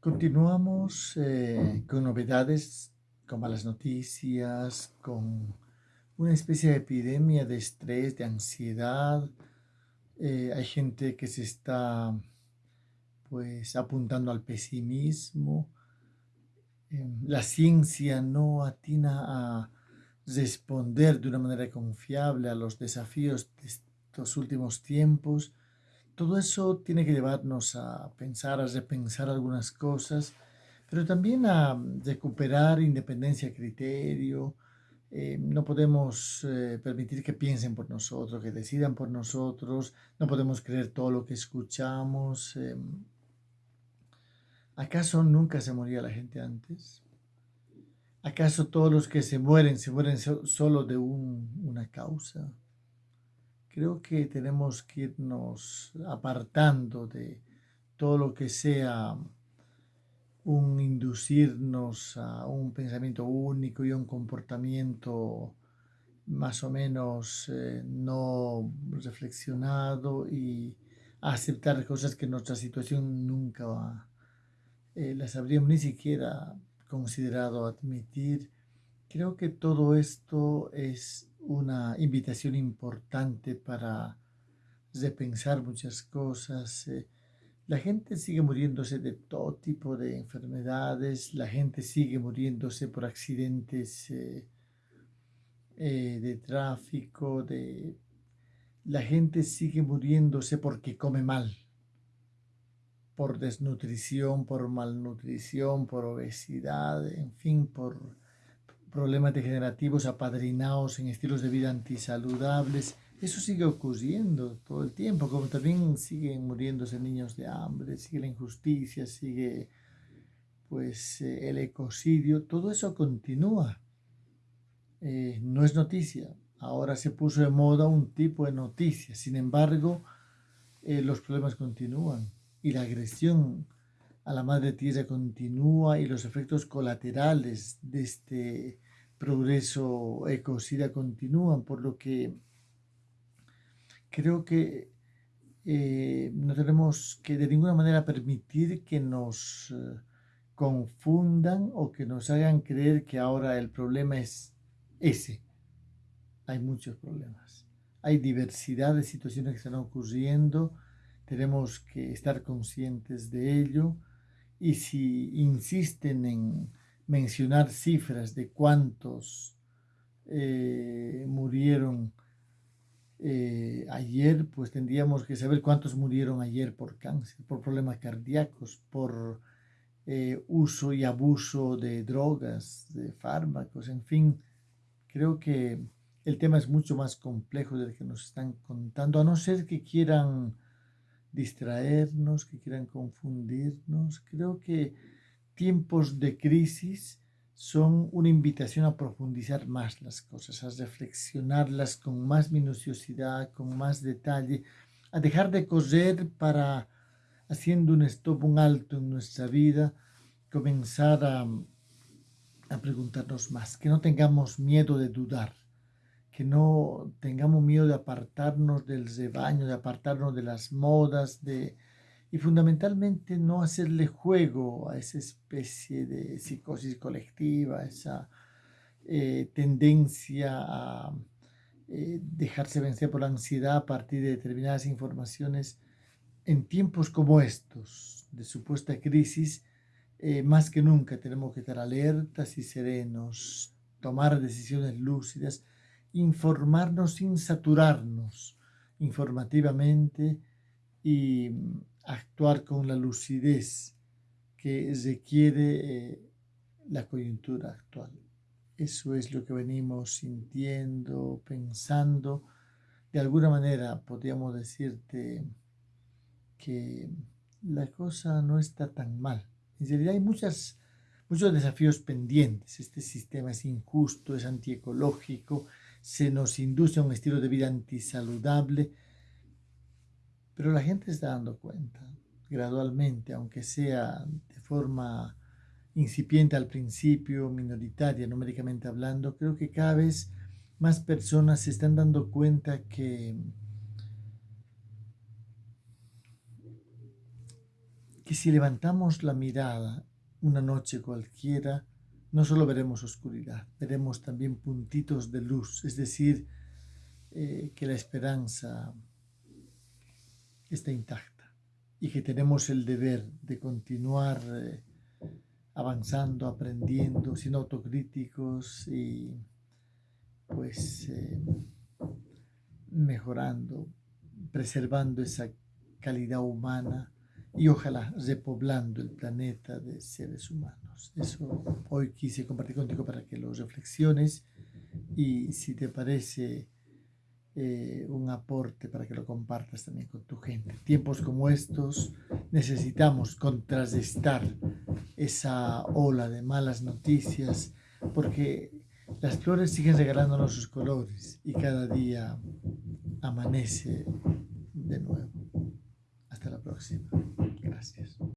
Continuamos eh, con novedades, con malas noticias, con una especie de epidemia de estrés, de ansiedad. Eh, hay gente que se está pues apuntando al pesimismo. Em, la ciencia no atina a responder de una manera confiable a los desafíos de estos últimos tiempos todo eso tiene que llevarnos a pensar, a repensar algunas cosas, pero también a recuperar independencia de criterio. Eh, no podemos eh, permitir que piensen por nosotros, que decidan por nosotros. No podemos creer todo lo que escuchamos. Eh, ¿Acaso nunca se moría la gente antes? ¿Acaso todos los que se mueren se mueren solo de una causa? Creo que tenemos que irnos apartando de todo lo que sea un inducirnos a un pensamiento único y a un comportamiento más o menos eh, no reflexionado y aceptar cosas que nuestra situación nunca eh, las habríamos ni siquiera considerado admitir. Creo que todo esto es una invitación importante para repensar muchas cosas. Eh, la gente sigue muriéndose de todo tipo de enfermedades, la gente sigue muriéndose por accidentes eh, eh, de tráfico, la gente sigue muriéndose porque come mal, por desnutrición, por malnutrición, por obesidad, en fin, por problemas degenerativos apadrinados en estilos de vida antisaludables. Eso sigue ocurriendo todo el tiempo, como también siguen muriéndose niños de hambre, sigue la injusticia, sigue pues eh, el ecocidio, todo eso continúa. Eh, no es noticia, ahora se puso de moda un tipo de noticia, sin embargo, eh, los problemas continúan y la agresión a la madre tierra continúa y los efectos colaterales de este progreso ecocida continúan, por lo que creo que eh, no tenemos que de ninguna manera permitir que nos eh, confundan o que nos hagan creer que ahora el problema es ese. Hay muchos problemas. Hay diversidad de situaciones que están ocurriendo. Tenemos que estar conscientes de ello y si insisten en mencionar cifras de cuántos eh, murieron eh, ayer, pues tendríamos que saber cuántos murieron ayer por cáncer, por problemas cardíacos, por eh, uso y abuso de drogas, de fármacos, en fin. Creo que el tema es mucho más complejo del que nos están contando, a no ser que quieran distraernos, que quieran confundirnos. Creo que tiempos de crisis son una invitación a profundizar más las cosas, a reflexionarlas con más minuciosidad, con más detalle, a dejar de correr para, haciendo un stop, un alto en nuestra vida, comenzar a, a preguntarnos más, que no tengamos miedo de dudar, que no tengamos miedo de apartarnos del rebaño, de apartarnos de las modas, de, y fundamentalmente no hacerle juego a esa especie de psicosis colectiva, esa eh, tendencia a eh, dejarse vencer por la ansiedad a partir de determinadas informaciones en tiempos como estos de supuesta crisis, eh, más que nunca tenemos que estar alertas y serenos, tomar decisiones lúcidas, informarnos sin saturarnos informativamente y mm, actuar con la lucidez que requiere eh, la coyuntura actual. Eso es lo que venimos sintiendo, pensando. De alguna manera podríamos decirte que la cosa no está tan mal. En realidad hay muchos desafíos pendientes. Este sistema es injusto, es antiecológico, se nos induce a un estilo de vida antisaludable, pero la gente está dando cuenta gradualmente, aunque sea de forma incipiente al principio, minoritaria numéricamente hablando, creo que cada vez más personas se están dando cuenta que, que si levantamos la mirada una noche cualquiera, no solo veremos oscuridad, veremos también puntitos de luz, es decir, eh, que la esperanza está intacta y que tenemos el deber de continuar eh, avanzando, aprendiendo, siendo autocríticos y pues eh, mejorando, preservando esa calidad humana y ojalá repoblando el planeta de seres humanos. Eso hoy quise compartir contigo para que lo reflexiones y si te parece eh, un aporte para que lo compartas también con tu gente. Tiempos como estos necesitamos contrarrestar esa ola de malas noticias porque las flores siguen regalándonos sus colores y cada día amanece de nuevo. Hasta la próxima. Gracias.